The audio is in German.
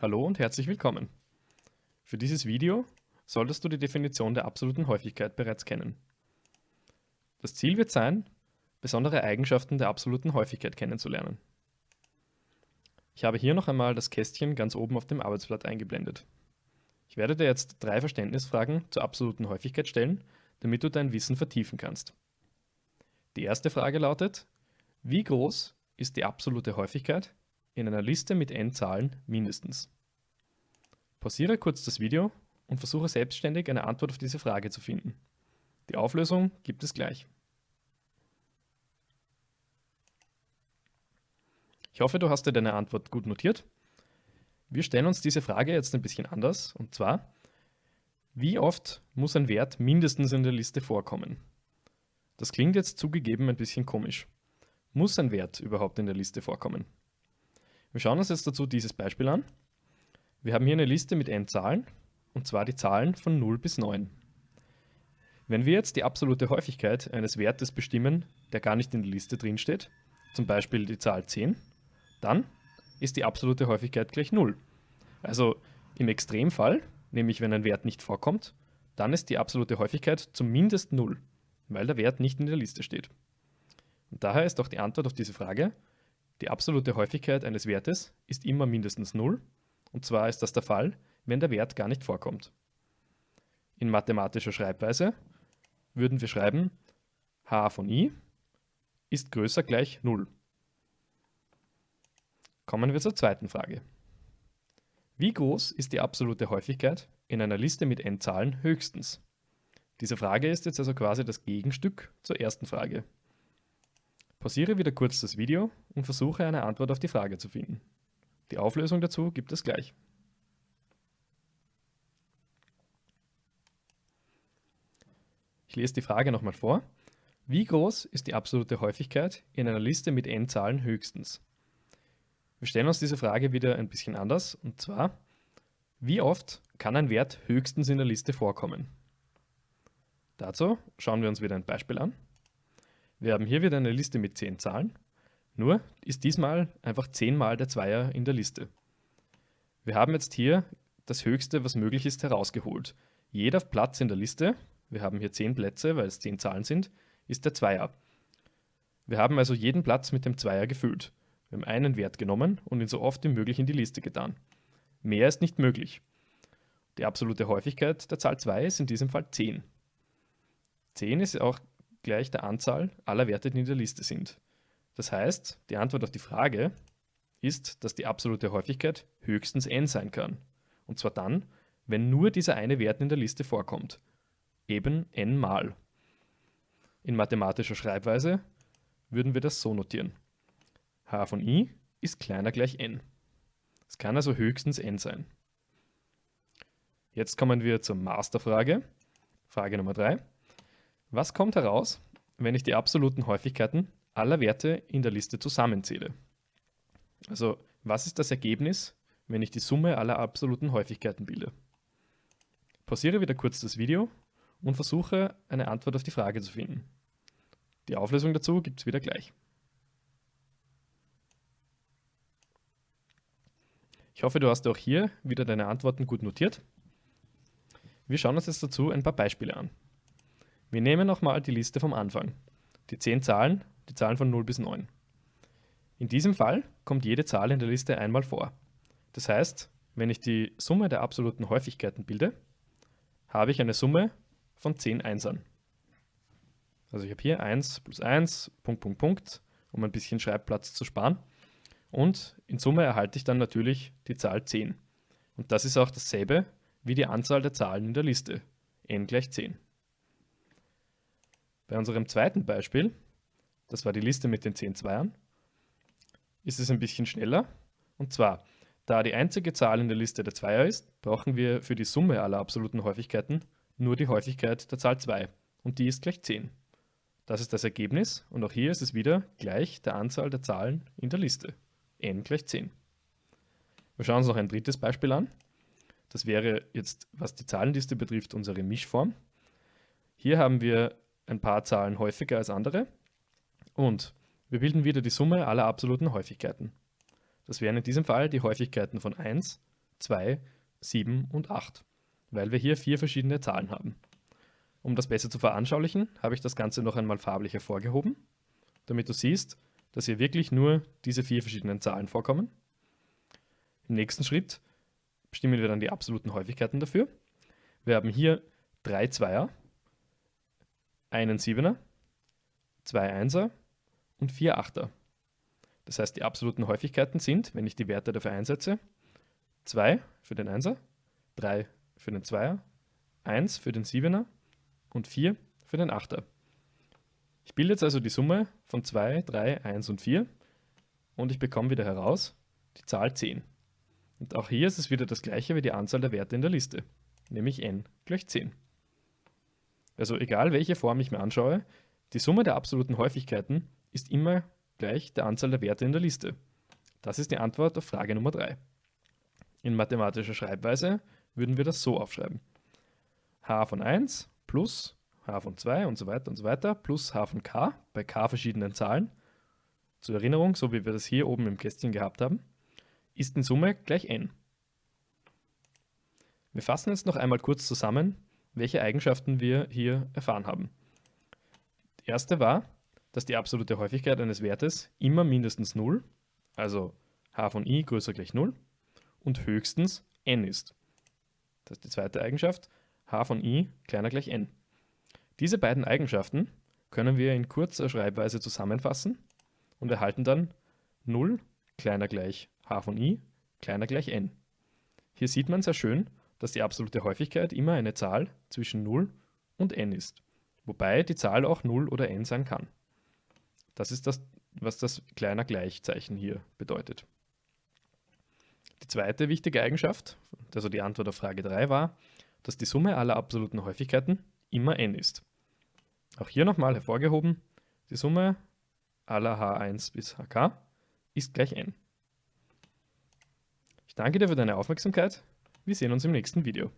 Hallo und herzlich willkommen. Für dieses Video solltest du die Definition der absoluten Häufigkeit bereits kennen. Das Ziel wird sein, besondere Eigenschaften der absoluten Häufigkeit kennenzulernen. Ich habe hier noch einmal das Kästchen ganz oben auf dem Arbeitsblatt eingeblendet. Ich werde dir jetzt drei Verständnisfragen zur absoluten Häufigkeit stellen, damit du dein Wissen vertiefen kannst. Die erste Frage lautet, wie groß ist die absolute Häufigkeit in einer Liste mit n Zahlen mindestens. Pausiere kurz das Video und versuche selbstständig eine Antwort auf diese Frage zu finden. Die Auflösung gibt es gleich. Ich hoffe, du hast dir deine Antwort gut notiert. Wir stellen uns diese Frage jetzt ein bisschen anders, und zwar, wie oft muss ein Wert mindestens in der Liste vorkommen? Das klingt jetzt zugegeben ein bisschen komisch. Muss ein Wert überhaupt in der Liste vorkommen? Wir schauen uns jetzt dazu dieses Beispiel an. Wir haben hier eine Liste mit n Zahlen, und zwar die Zahlen von 0 bis 9. Wenn wir jetzt die absolute Häufigkeit eines Wertes bestimmen, der gar nicht in der Liste drin steht, zum Beispiel die Zahl 10, dann ist die absolute Häufigkeit gleich 0. Also im Extremfall, nämlich wenn ein Wert nicht vorkommt, dann ist die absolute Häufigkeit zumindest 0, weil der Wert nicht in der Liste steht. Und daher ist auch die Antwort auf diese Frage die absolute Häufigkeit eines Wertes ist immer mindestens 0, und zwar ist das der Fall, wenn der Wert gar nicht vorkommt. In mathematischer Schreibweise würden wir schreiben, h von i ist größer gleich 0. Kommen wir zur zweiten Frage. Wie groß ist die absolute Häufigkeit in einer Liste mit n Zahlen höchstens? Diese Frage ist jetzt also quasi das Gegenstück zur ersten Frage. Pausiere wieder kurz das Video und versuche eine Antwort auf die Frage zu finden. Die Auflösung dazu gibt es gleich. Ich lese die Frage nochmal vor. Wie groß ist die absolute Häufigkeit in einer Liste mit n Zahlen höchstens? Wir stellen uns diese Frage wieder ein bisschen anders, und zwar, wie oft kann ein Wert höchstens in der Liste vorkommen? Dazu schauen wir uns wieder ein Beispiel an. Wir haben hier wieder eine Liste mit 10 Zahlen, nur ist diesmal einfach 10 mal der Zweier in der Liste. Wir haben jetzt hier das Höchste, was möglich ist, herausgeholt. Jeder Platz in der Liste, wir haben hier 10 Plätze, weil es 10 Zahlen sind, ist der Zweier. Wir haben also jeden Platz mit dem Zweier gefüllt. Wir haben einen Wert genommen und ihn so oft wie möglich in die Liste getan. Mehr ist nicht möglich. Die absolute Häufigkeit der Zahl 2 ist in diesem Fall 10. 10 ist auch gleich der Anzahl aller Werte, die in der Liste sind. Das heißt, die Antwort auf die Frage ist, dass die absolute Häufigkeit höchstens n sein kann. Und zwar dann, wenn nur dieser eine Wert in der Liste vorkommt. Eben n mal. In mathematischer Schreibweise würden wir das so notieren. h von i ist kleiner gleich n. Es kann also höchstens n sein. Jetzt kommen wir zur Masterfrage. Frage Nummer 3. Was kommt heraus, wenn ich die absoluten Häufigkeiten aller Werte in der Liste zusammenzähle? Also, was ist das Ergebnis, wenn ich die Summe aller absoluten Häufigkeiten bilde? Pausiere wieder kurz das Video und versuche, eine Antwort auf die Frage zu finden. Die Auflösung dazu gibt es wieder gleich. Ich hoffe, du hast auch hier wieder deine Antworten gut notiert. Wir schauen uns jetzt dazu ein paar Beispiele an. Wir nehmen nochmal die Liste vom Anfang. Die 10 Zahlen, die Zahlen von 0 bis 9. In diesem Fall kommt jede Zahl in der Liste einmal vor. Das heißt, wenn ich die Summe der absoluten Häufigkeiten bilde, habe ich eine Summe von 10 Einsern. Also ich habe hier 1 plus 1, Punkt, Punkt, Punkt, um ein bisschen Schreibplatz zu sparen. Und in Summe erhalte ich dann natürlich die Zahl 10. Und das ist auch dasselbe wie die Anzahl der Zahlen in der Liste, n gleich 10. Bei unserem zweiten Beispiel, das war die Liste mit den 10 Zweiern, ist es ein bisschen schneller. Und zwar, da die einzige Zahl in der Liste der Zweier ist, brauchen wir für die Summe aller absoluten Häufigkeiten nur die Häufigkeit der Zahl 2 und die ist gleich 10. Das ist das Ergebnis und auch hier ist es wieder gleich der Anzahl der Zahlen in der Liste, n gleich 10. Wir schauen uns noch ein drittes Beispiel an. Das wäre jetzt, was die Zahlenliste betrifft, unsere Mischform. Hier haben wir ein paar Zahlen häufiger als andere und wir bilden wieder die Summe aller absoluten Häufigkeiten. Das wären in diesem Fall die Häufigkeiten von 1 2, 7 und 8, weil wir hier vier verschiedene Zahlen haben. Um das besser zu veranschaulichen, habe ich das Ganze noch einmal farblich hervorgehoben, damit du siehst, dass hier wirklich nur diese vier verschiedenen Zahlen vorkommen. Im nächsten Schritt bestimmen wir dann die absoluten Häufigkeiten dafür. Wir haben hier drei Zweier, einen Siebener, zwei Einser und vier Achter. Das heißt, die absoluten Häufigkeiten sind, wenn ich die Werte dafür einsetze, 2 für den Einser, 3 für den Zweier, 1 für den Siebener und 4 für den Achter. Ich bilde jetzt also die Summe von 2, 3, 1 und 4 und ich bekomme wieder heraus die Zahl 10. Und auch hier ist es wieder das gleiche wie die Anzahl der Werte in der Liste, nämlich n gleich 10. Also egal welche Form ich mir anschaue, die Summe der absoluten Häufigkeiten ist immer gleich der Anzahl der Werte in der Liste. Das ist die Antwort auf Frage Nummer 3. In mathematischer Schreibweise würden wir das so aufschreiben. h von 1 plus h von 2 und so weiter und so weiter plus h von k bei k verschiedenen Zahlen, zur Erinnerung, so wie wir das hier oben im Kästchen gehabt haben, ist in Summe gleich n. Wir fassen jetzt noch einmal kurz zusammen, welche Eigenschaften wir hier erfahren haben. Die erste war, dass die absolute Häufigkeit eines Wertes immer mindestens 0, also h von i größer gleich 0, und höchstens n ist. Das ist die zweite Eigenschaft, h von i kleiner gleich n. Diese beiden Eigenschaften können wir in kurzer Schreibweise zusammenfassen und erhalten dann 0 kleiner gleich h von i kleiner gleich n. Hier sieht man sehr schön, dass die absolute Häufigkeit immer eine Zahl zwischen 0 und n ist, wobei die Zahl auch 0 oder n sein kann. Das ist das, was das kleiner Gleichzeichen hier bedeutet. Die zweite wichtige Eigenschaft, also die Antwort auf Frage 3 war, dass die Summe aller absoluten Häufigkeiten immer n ist. Auch hier nochmal hervorgehoben, die Summe aller h1 bis hk ist gleich n. Ich danke dir für deine Aufmerksamkeit. Wir sehen uns im nächsten Video.